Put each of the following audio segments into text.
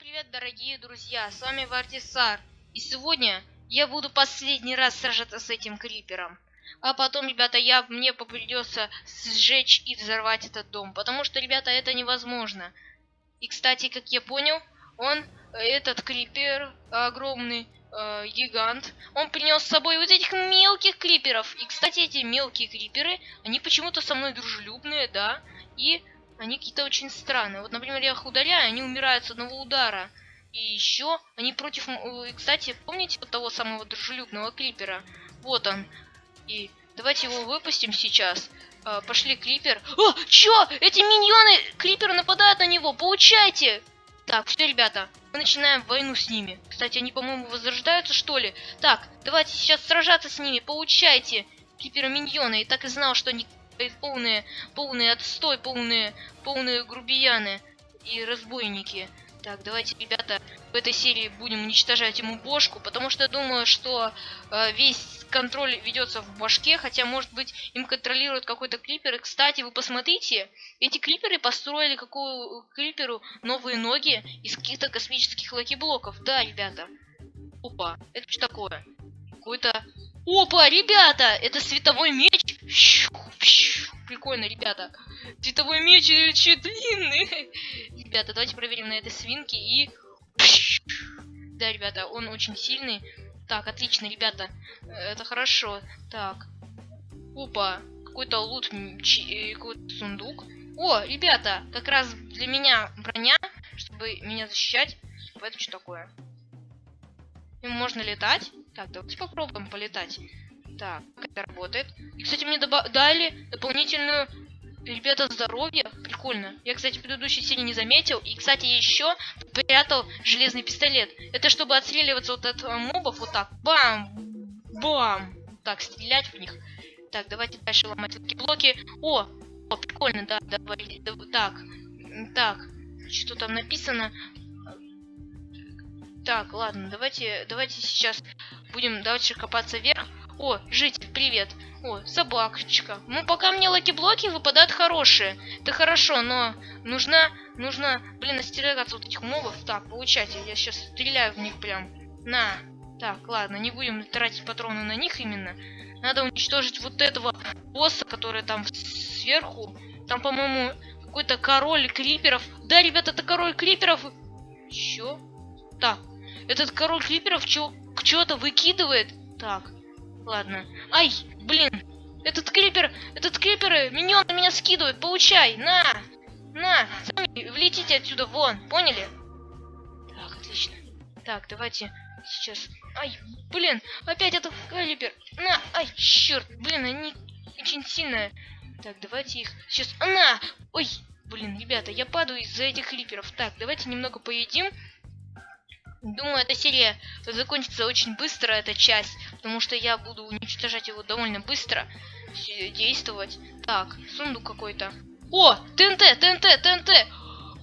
привет, дорогие друзья, с вами Вартисар. И сегодня я буду последний раз сражаться с этим крипером. А потом, ребята, я, мне придется сжечь и взорвать этот дом. Потому что, ребята, это невозможно. И, кстати, как я понял, он, этот крипер огромный, э, гигант, он принес с собой вот этих мелких криперов. И, кстати, эти мелкие криперы, они почему-то со мной дружелюбные, да. И они какие-то очень странные. Вот, например, я их ударяю, они умирают с одного удара. И еще они против... Кстати, помните того самого дружелюбного клипера? Вот он. И давайте его выпустим сейчас. А, пошли, клипер. О, чё? Эти миньоны клипера нападают на него. Получайте! Так, все, ребята, мы начинаем войну с ними. Кстати, они, по-моему, возрождаются, что ли? Так, давайте сейчас сражаться с ними. Получайте, клипера миньоны. И так и знал, что они полные, полные отстой, полные, полные грубияны и разбойники. Так, давайте, ребята, в этой серии будем уничтожать ему бошку, потому что я думаю, что э, весь контроль ведется в башке, хотя, может быть, им контролирует какой-то клипер. И, кстати, вы посмотрите, эти клиперы построили какую клиперу новые ноги из каких-то космических лаки-блоков. Да, ребята. Опа, это что такое? Какой-то... Опа, ребята, это световой меч. Прикольно, ребята. Световой меч еще длинный. Ребята, давайте проверим на этой свинке и... Да, ребята, он очень сильный. Так, отлично, ребята. Это хорошо. Так. Опа. Какой-то лут, э, какой-то сундук. О, ребята, как раз для меня броня, чтобы меня защищать. Это что такое? Им можно летать? Так, давайте попробуем полетать. Так, как это работает? И, кстати, мне дали дополнительную Ребята, здоровье. Прикольно. Я, кстати, в предыдущей серии не заметил. И, кстати, еще прятал железный пистолет. Это чтобы отстреливаться вот от э, мобов вот так. Бам! Бам! Так, стрелять в них. Так, давайте дальше ломать эти блоки. О! О, прикольно, да, давай. Да, так. Так. Что там написано? Так, ладно, давайте, давайте сейчас будем дальше копаться вверх. О, житель, привет. О, собакочка. Ну, пока мне lucky-блоки выпадают хорошие. Это хорошо, но нужна, нужно, блин, остерегаться вот этих мобов. Так, получайте, я сейчас стреляю в них прям. На. Так, ладно, не будем тратить патроны на них именно. Надо уничтожить вот этого босса, который там сверху. Там, по-моему, какой-то король криперов. Да, ребята, это король криперов. Чё? Так, этот король криперов чего-то выкидывает. Так, ладно. Ай, блин, этот крипер, этот крипер, миньон на меня скидывает, получай, на, на, сами влетите отсюда вон, поняли? Так, отлично. Так, давайте сейчас, ай, блин, опять этот крипер, на, ай, черт, блин, они очень сильные. Так, давайте их сейчас, на, ой, блин, ребята, я падаю из-за этих криперов. Так, давайте немного поедим. Думаю, эта серия закончится очень быстро, эта часть, потому что я буду уничтожать его довольно быстро, действовать. Так, сундук какой-то. О, ТНТ, ТНТ, ТНТ!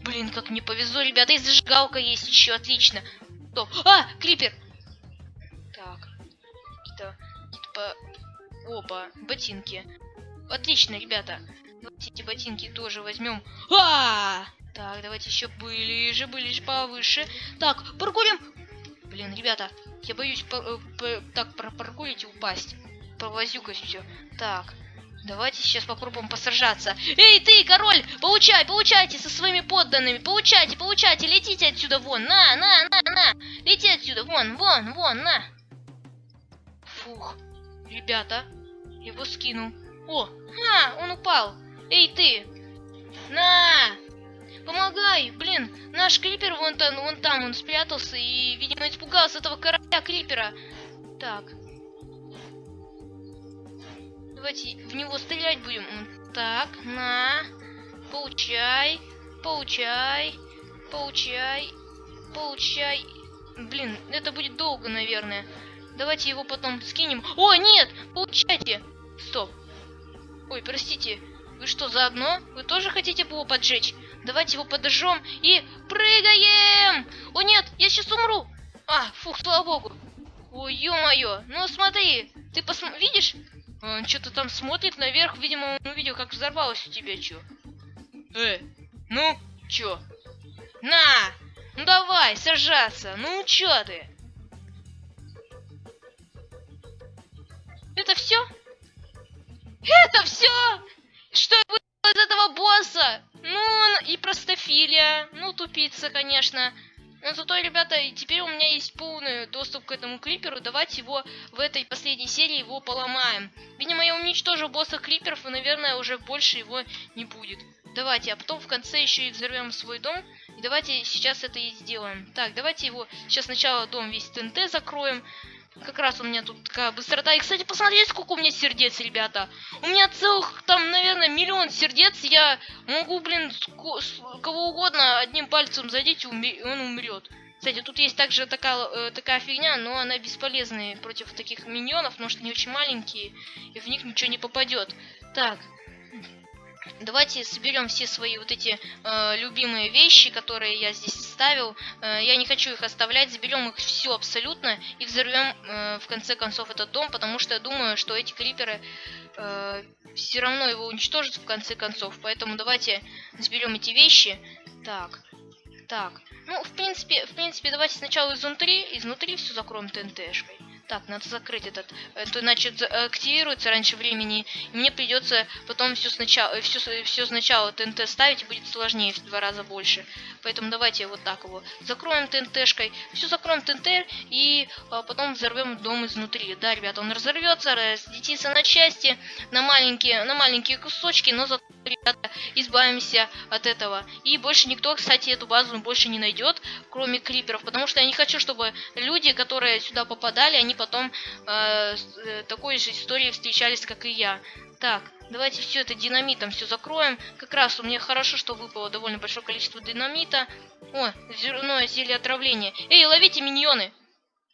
Блин, как мне повезло, ребята, и зажигалка есть еще, отлично. Стоп. А, крипер! Так, какие-то, по... Опа, ботинки. Отлично, ребята. Давайте эти ботинки тоже возьмем. А! -а, -а! Так, давайте еще ближе, ближе, повыше. Так, паркурим. Блин, ребята, я боюсь э, так паркурить и упасть. Провозюкать все. Так, давайте сейчас попробуем посражаться. Эй, ты, король, получай, получайте со своими подданными. Получайте, получайте, летите отсюда вон. На, на, на, на. Лети отсюда, вон, вон, вон, на. Фух, ребята, его скинул. О, а, он упал. Эй, ты, на, Помогай! Блин, наш Крипер вон там, вон там, он спрятался и, видимо, испугался этого короля Крипера. Так. Давайте в него стрелять будем. Так, на. Получай. Получай. Получай. Получай. Блин, это будет долго, наверное. Давайте его потом скинем. О, нет! Получайте! Стоп. Ой, простите. Вы что, заодно? Вы тоже хотите его поджечь? Давайте его подожжем и прыгаем! О нет, я сейчас умру! А, фух, слава богу. Ой, ё-моё, ну смотри, ты посм... видишь? Он что-то там смотрит наверх, видимо, он увидел, как взорвалось у тебя, чё. Э, ну, чё? На! Ну давай! сражаться. Ну, чё ты? Это все? Это все? Что выиграл из этого босса? Ну, и простофилия. Ну, тупица, конечно. Но зато, ребята, теперь у меня есть полный доступ к этому клиперу. Давайте его в этой последней серии его поломаем. Видимо, я уничтожу босса клиперов, и, наверное, уже больше его не будет. Давайте, а потом в конце еще и взорвем свой дом. И давайте сейчас это и сделаем. Так, давайте его сейчас сначала дом весь ТНТ закроем. Как раз у меня тут такая быстрота. И, кстати, посмотрите, сколько у меня сердец, ребята. У меня целых, там, наверное, миллион сердец. Я могу, блин, кого угодно одним пальцем задеть, и он умрет. Кстати, тут есть также такая, э, такая фигня, но она бесполезная против таких миньонов, потому что они очень маленькие, и в них ничего не попадет. Так, Давайте соберем все свои вот эти э, любимые вещи, которые я здесь ставил. Э, я не хочу их оставлять, заберем их все абсолютно и взорвем э, в конце концов этот дом, потому что я думаю, что эти криперы э, все равно его уничтожат в конце концов. Поэтому давайте заберем эти вещи. Так, так. Ну, в принципе, в принципе, давайте сначала изнутри, изнутри все закроем ТНТшкой. Так, надо закрыть этот. Это значит активируется раньше времени. И мне придется потом все сначала, все, все сначала ТНТ ставить, и будет сложнее в два раза больше. Поэтому давайте вот так его закроем ТНТшкой. Все закроем ТНТ и а, потом взорвем дом изнутри. Да, ребята, он разорвется, разлетится на части, на маленькие, на маленькие кусочки, но зато ребята, избавимся от этого. И больше никто, кстати, эту базу больше не найдет, кроме криперов, потому что я не хочу, чтобы люди, которые сюда попадали, они потом э, э, такой же историей встречались, как и я. Так, давайте все это динамитом все закроем. Как раз у меня хорошо, что выпало довольно большое количество динамита. О, зерное зелье отравления. Эй, ловите миньоны!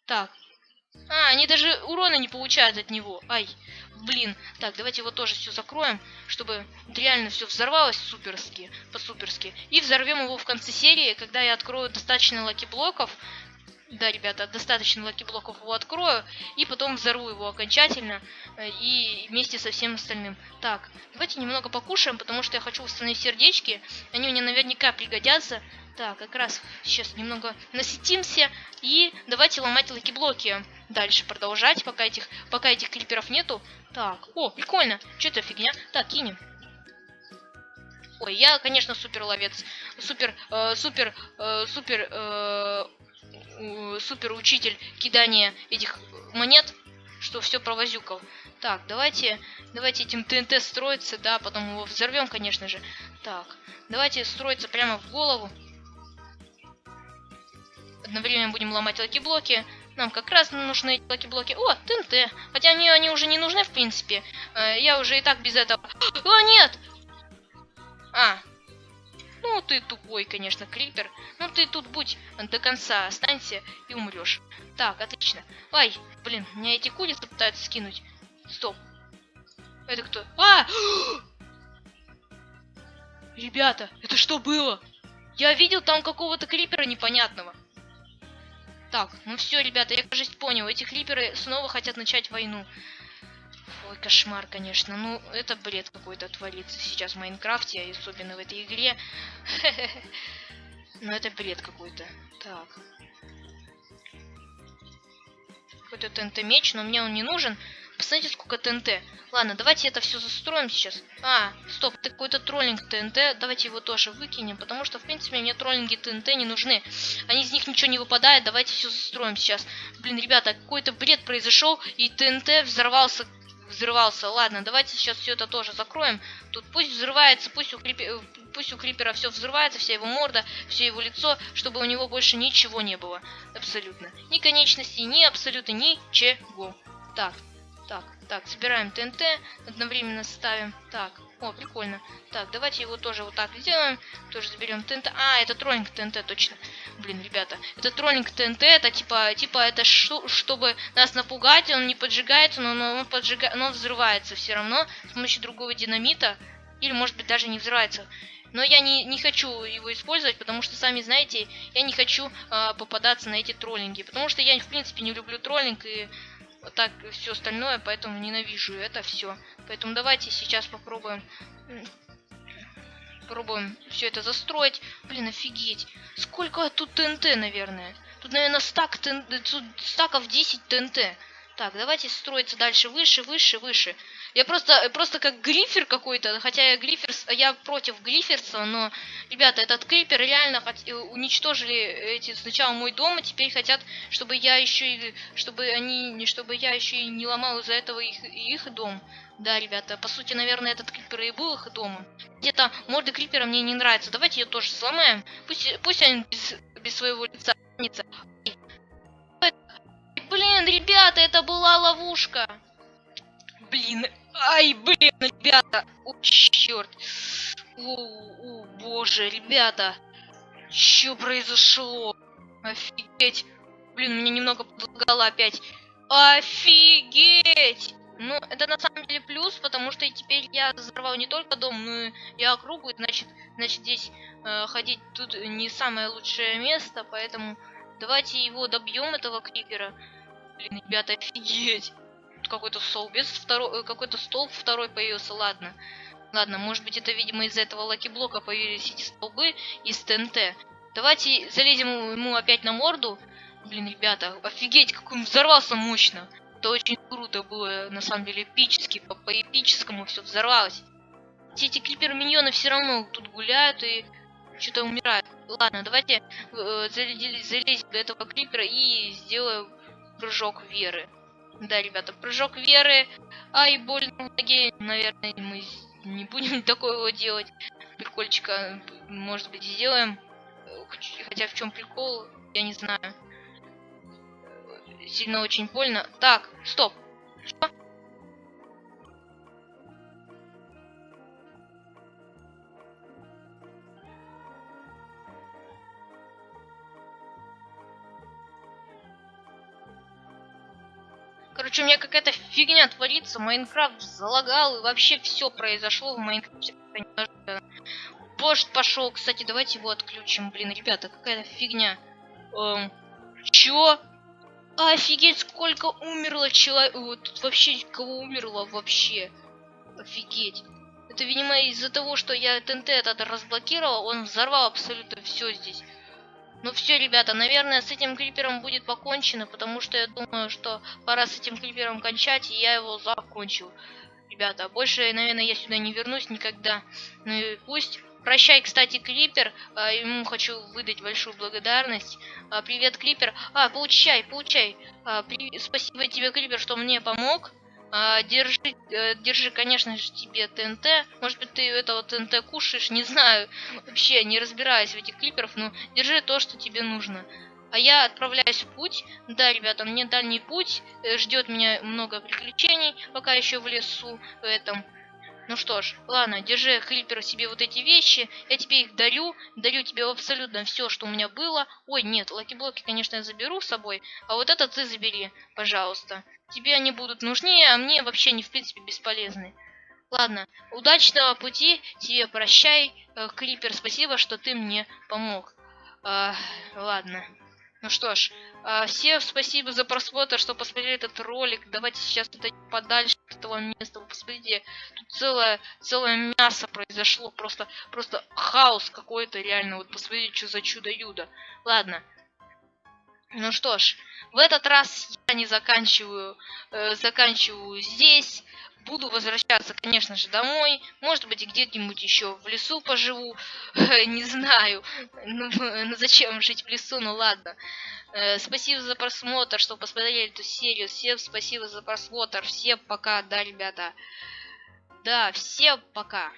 Так. А, они даже урона не получают от него. Ай, блин. Так, давайте его тоже все закроем, чтобы реально все взорвалось суперски, по-суперски. И взорвем его в конце серии, когда я открою достаточно lucky-блоков, да, ребята, достаточно lucky-блоков его открою, и потом взорву его окончательно, э, и вместе со всем остальным. Так, давайте немного покушаем, потому что я хочу восстановить сердечки, они мне наверняка пригодятся. Так, как раз сейчас немного насытимся, и давайте ломать lucky-блоки. Дальше продолжать, пока этих, пока этих криперов нету. Так, о, прикольно, что это фигня? Так, кинем. Ой, я, конечно, супер ловец. Супер, э, супер, э, супер, э, супер учитель кидания этих монет, что все провозюкал. Так, давайте, давайте этим ТНТ строиться, да, потом его взорвем, конечно же. Так, давайте строиться прямо в голову. Одновременно будем ломать lucky-блоки. Нам как раз нужны эти lucky-блоки. О, ТНТ. Хотя они, они уже не нужны, в принципе. Э, я уже и так без этого... О, нет! А, ну, ты тупой, конечно, Крипер. Ну, ты тут будь до конца, останься и умрешь. Так, отлично. Ай, блин, меня эти курицы пытаются скинуть. Стоп. Это кто? А! Ребята, это что было? Я видел там какого-то крипера непонятного. Так, ну все, ребята, я, кажется, понял. Эти криперы снова хотят начать войну. Ой, кошмар, конечно. Ну, это бред какой-то творится сейчас в Майнкрафте, особенно в этой игре. Ну, это бред какой-то. Так. Какой-то ТНТ-меч, но мне он не нужен. Посмотрите, сколько ТНТ. Ладно, давайте это все застроим сейчас. А, стоп, это какой-то троллинг ТНТ. Давайте его тоже выкинем, потому что, в принципе, мне троллинги ТНТ не нужны. Они из них ничего не выпадает. Давайте все застроим сейчас. Блин, ребята, какой-то бред произошел, и ТНТ взорвался взрывался. Ладно, давайте сейчас все это тоже закроем. Тут пусть взрывается, пусть у, крипи... пусть у Крипера все взрывается, вся его морда, все его лицо, чтобы у него больше ничего не было. Абсолютно. Ни конечности, ни абсолютно ничего. Так, так, собираем ТНТ, одновременно ставим. Так, о, прикольно. Так, давайте его тоже вот так сделаем. Тоже заберем ТНТ. А, это троллинг ТНТ, точно. Блин, ребята, это троллинг ТНТ, это типа, типа это ш чтобы нас напугать, он не поджигается, но, но он поджигает, но он взрывается все равно с помощью другого динамита. Или, может быть, даже не взрывается. Но я не, не хочу его использовать, потому что, сами знаете, я не хочу э, попадаться на эти троллинги. Потому что я, в принципе, не люблю троллинг и вот так все остальное, поэтому ненавижу это все. Поэтому давайте сейчас попробуем Пробуем все это застроить. Блин, офигеть. Сколько тут ТНТ, наверное. Тут, наверное, стак ТНТ, тут стаков 10 ТНТ. Так, давайте строиться дальше, выше, выше, выше. Я просто, просто как грифер какой-то, хотя я грифер, я против гриферса, но, ребята, этот крипер реально хот... Э, уничтожили эти сначала мой дом, а теперь хотят, чтобы я еще и, чтобы они, чтобы я еще и не ломал из-за этого их, их дом. Да, ребята, по сути, наверное, этот крипер и был их домом. Где-то морды крипера мне не нравится. Давайте ее тоже сломаем. Пусть, пусть они без, без своего лица. Блин, ребята, это была ловушка. Блин, ай, блин, ребята. О, черт. О, о, боже, ребята. Что произошло? Офигеть. Блин, мне немного подлагало опять. Офигеть! Ну, это на самом деле плюс, потому что теперь я взорвал не только дом, но и округу, значит, значит здесь э, ходить тут не самое лучшее место, поэтому давайте его добьем, этого крипера. Блин, ребята, офигеть. Какой-то стол без второй, э, какой-то стол второй появился, ладно. Ладно, может быть это, видимо, из-за этого lucky-блока появились эти столбы из ТНТ. Давайте залезем ему опять на морду. Блин, ребята, офигеть, как он взорвался мощно. Это очень круто было, на самом деле, эпически, по, по эпическому все взорвалось. Все эти крипер-миньоны все равно тут гуляют и что-то умирают. Ладно, давайте э, залезем до этого клипера и сделаем прыжок веры. Да, ребята, прыжок веры. Ай, больно в ноге. Наверное, мы не будем такого делать. Прикольчика, может быть, сделаем. Хотя в чем прикол, я не знаю. Сильно очень больно. Так, стоп. Что? Короче, у меня какая-то фигня творится, Майнкрафт залагал, и вообще все произошло в Майнкрафте. Дождь пошел, кстати, давайте его отключим, блин, ребята, какая-то фигня. Эм, чё? Офигеть, сколько умерло человек. Тут вообще кого умерло вообще? Офигеть. Это, видимо, из-за того, что я ТНТ этот разблокировал, он взорвал абсолютно все здесь. Ну все, ребята, наверное, с этим крипером будет покончено, потому что я думаю, что пора с этим крипером кончать, и я его закончил. Ребята, больше, наверное, я сюда не вернусь никогда. Ну и пусть. Прощай, кстати, Клипер. А, ему хочу выдать большую благодарность. А, привет, Клипер. А, получай, получай. А. Спасибо тебе, Клипер, что мне помог. А, держи, э, держи, конечно же, тебе ТНТ. Может быть, ты этого ТНТ кушаешь, не знаю. Вообще, не разбираюсь в этих клиперах, но держи то, что тебе нужно. А я отправляюсь в путь. Да, ребята, мне дальний путь. Э, Ждет меня много приключений, пока еще в лесу в этом. Ну что ж, ладно, держи, Крипер, себе вот эти вещи. Я тебе их дарю. Дарю тебе абсолютно все, что у меня было. Ой, нет, lucky-блоки, конечно, я заберу с собой. А вот это ты забери, пожалуйста. Тебе они будут нужнее, а мне вообще не в принципе бесполезны. Ладно, удачного пути, тебе прощай, э, Крипер, спасибо, что ты мне помог. А, ладно. Ну что ж, а, всем спасибо за просмотр, что посмотрели этот ролик. Давайте сейчас отойдем подальше от этого места. Вы посмотрите, тут целое, целое мясо произошло. Просто, просто хаос какой-то реально. Вот посмотрите, что за чудо-юдо. Ладно. Ну что ж, в этот раз я не заканчиваю, э, заканчиваю здесь. Буду возвращаться, конечно же, домой. Может быть, где-нибудь еще в лесу поживу. Не знаю. Ну, ну, зачем жить в лесу? Ну ладно. Э, спасибо за просмотр, что посмотрели эту серию. Всем спасибо за просмотр. Всем пока, да, ребята. Да, всем пока.